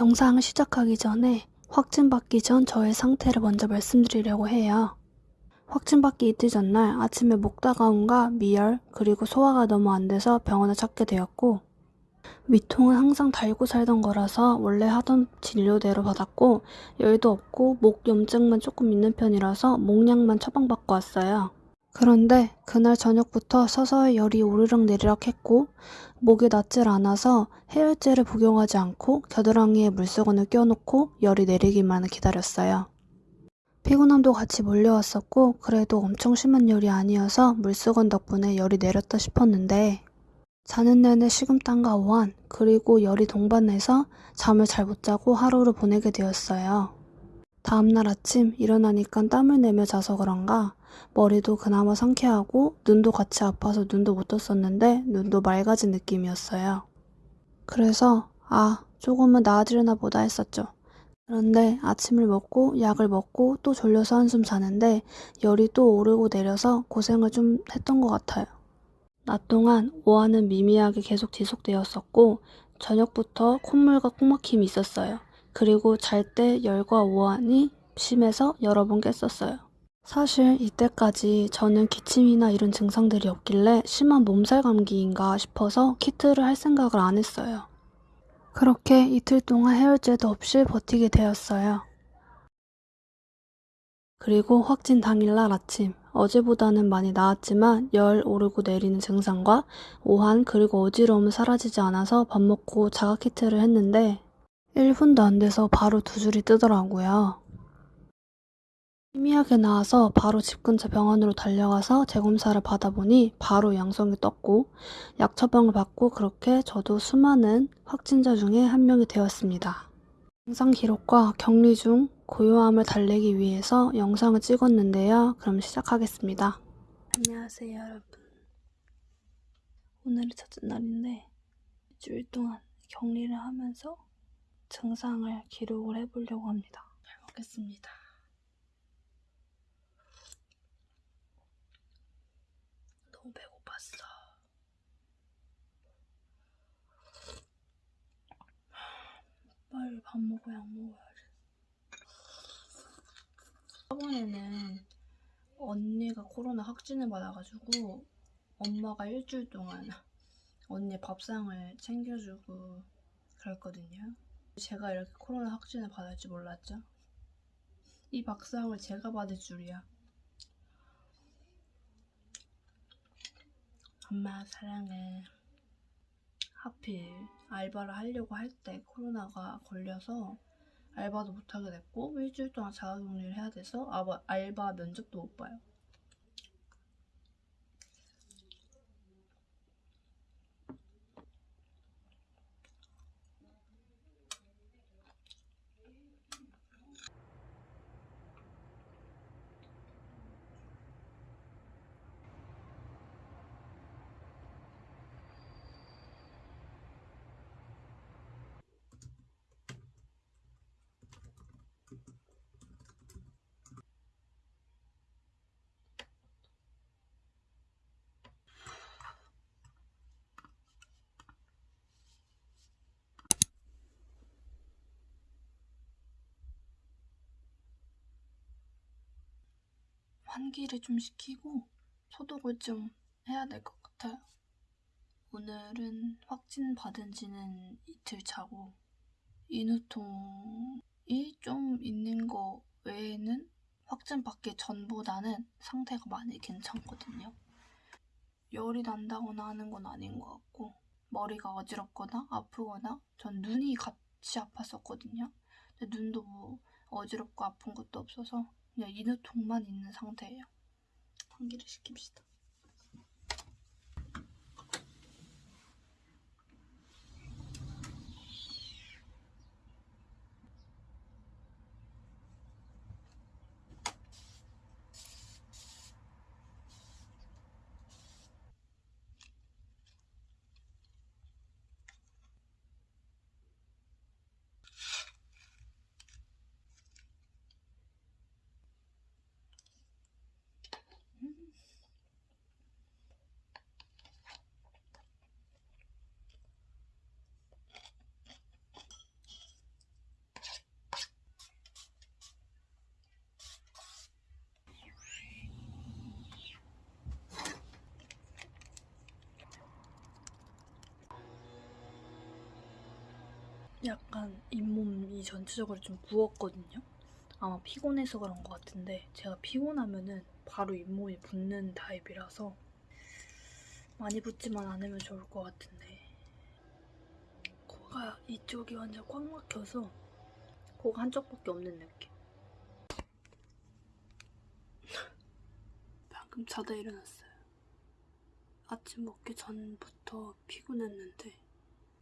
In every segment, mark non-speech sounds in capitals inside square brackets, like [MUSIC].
영상을 시작하기 전에 확진받기 전 저의 상태를 먼저 말씀드리려고 해요. 확진받기 이틀 전날 아침에 목 따가움과 미열 그리고 소화가 너무 안 돼서 병원을 찾게 되었고 위통은 항상 달고 살던 거라서 원래 하던 진료대로 받았고 열도 없고 목 염증만 조금 있는 편이라서 목약만 처방받고 왔어요. 그런데 그날 저녁부터 서서히 열이 오르락 내리락 했고 목이 낫질 않아서 해열제를 복용하지 않고 겨드랑이에 물수건을 껴놓고 열이 내리기만을 기다렸어요. 피곤함도 같이 몰려왔었고 그래도 엄청 심한 열이 아니어서 물수건 덕분에 열이 내렸다 싶었는데 자는 내내 식은땀과 오한 그리고 열이 동반해서 잠을 잘 못 자고 하루를 보내게 되었어요. 다음날 아침 일어나니까 땀을 내며 자서 그런가 머리도 그나마 상쾌하고 눈도 같이 아파서 눈도 못 떴었는데 눈도 맑아진 느낌이었어요. 그래서 아 조금은 나아지려나 보다 했었죠. 그런데 아침을 먹고 약을 먹고 또 졸려서 한숨 자는데 열이 또 오르고 내려서 고생을 좀 했던 것 같아요. 낮 동안 오한은 미미하게 계속 지속되었었고 저녁부터 콧물과 콧막힘이 있었어요. 그리고 잘 때 열과 오한이 심해서 여러 번 깼었어요. 사실 이때까지 저는 기침이나 이런 증상들이 없길래 심한 몸살 감기인가 싶어서 키트를 할 생각을 안 했어요. 그렇게 이틀 동안 해열제도 없이 버티게 되었어요. 그리고 확진 당일날 아침, 어제보다는 많이 나았지만 열 오르고 내리는 증상과 오한 그리고 어지러움은 사라지지 않아서 밥 먹고 자가 키트를 했는데 1분도 안 돼서 바로 두 줄이 뜨더라고요. 희미하게 나와서 바로 집 근처 병원으로 달려가서 재검사를 받아보니 바로 양성이 떴고 약 처방을 받고 그렇게 저도 수많은 확진자 중에 한 명이 되었습니다. 증상 기록과 격리 중 고요함을 달래기 위해서 영상을 찍었는데요. 그럼 시작하겠습니다. 안녕하세요 여러분. 오늘이 첫째 날인데 일주일 동안 격리를 하면서 증상을 기록을 해보려고 합니다. 잘 먹겠습니다. 너무 배고팠어. 빨리 밥 먹고 약 먹어야지. 저번에는 언니가 코로나 확진을 받아가지고 엄마가 일주일 동안 언니 밥상을 챙겨주고 그랬거든요. 제가 이렇게 코로나 확진을 받을 줄 몰랐죠. 이 밥상을 제가 받을 줄이야. 엄마 사랑해. 하필 알바를 하려고 할 때 코로나가 걸려서 알바도 못하게 됐고 일주일 동안 자가격리를 해야 돼서 알바, 알바 면접도 못 봐요. 환기를 좀 시키고 소독을 좀 해야 될 것 같아요. 오늘은 확진 받은 지는 이틀 차고 인후통이 좀 있는 거 외에는 확진 받기 전보다는 상태가 많이 괜찮거든요. 열이 난다거나 하는 건 아닌 것 같고 머리가 어지럽거나 아프거나 전 눈이 같이 아팠었거든요. 근데 눈도 뭐 어지럽고 아픈 것도 없어서 그냥 인후통만 있는 상태예요. 환기를 시킵시다. 약간 잇몸이 전체적으로 좀 부었거든요. 아마 피곤해서 그런 것 같은데 제가 피곤하면은 바로 잇몸이 붓는 타입이라서 많이 붓지만 않으면 좋을 것 같은데 코가 이쪽이 완전 꽉 막혀서 코가 한쪽밖에 없는 느낌. 방금 자다 일어났어요. 아침 먹기 전부터 피곤했는데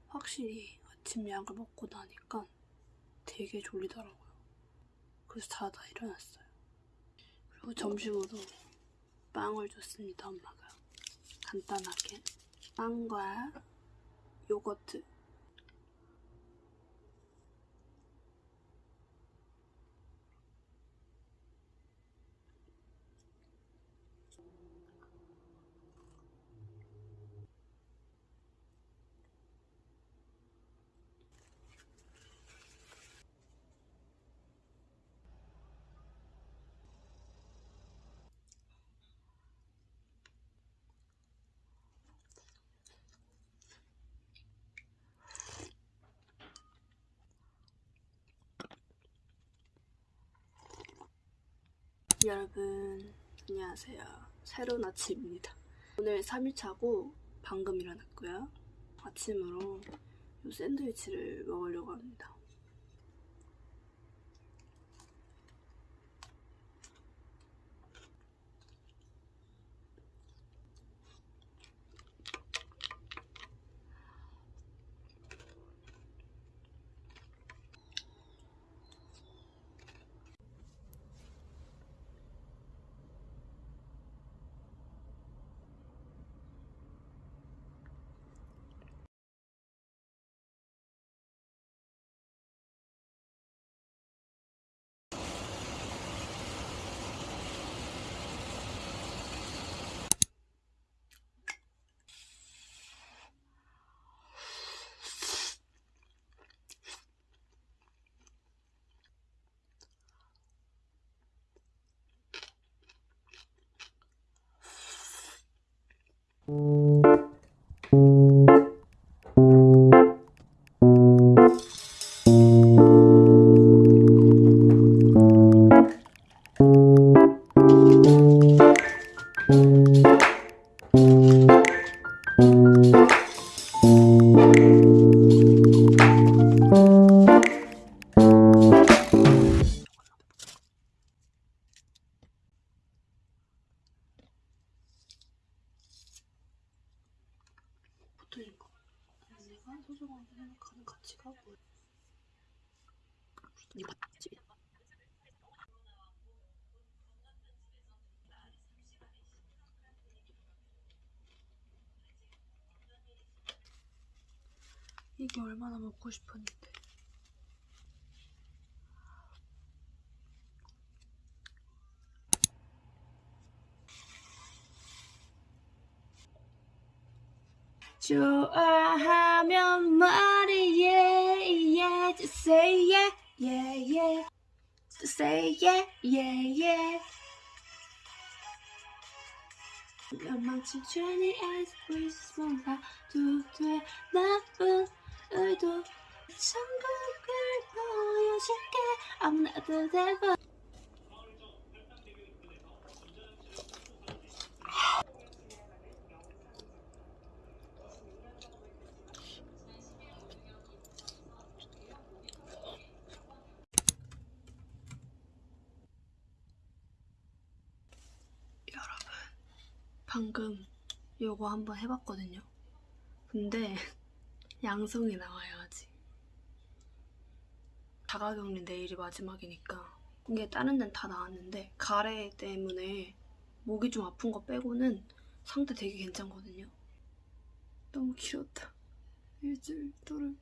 확실히 아침 약을 먹고 나니까 되게 졸리더라고요. 그래서 자다 일어났어요. 그리고 점심으로 빵을 줬습니다, 엄마가. 간단하게. 빵과 요거트. 여러분, 안녕하세요. 새로운 아침입니다. 오늘 3일차고 방금 일어났고요. 아침으로 이 샌드위치를 먹으려고 합니다. 이게 얼마나 먹고 싶었는데. 좋아하면 말해 yeah yeah just say yeah yeah yeah just say yeah yeah yeah 몇만치 죄니 as Christmas 봐도 나쁜 의도 천국을 보여줄게 아무나도 방금 요거 한번 해봤거든요. 근데 [LAUGHS] 양성이 나와요 아직. 자가격리 내일이 마지막이니까. 이게 다른 데는 다 나왔는데 가래 때문에 목이 좀 아픈 거 빼고는 상태 되게 괜찮거든요. 너무 길었다. 일주일 또를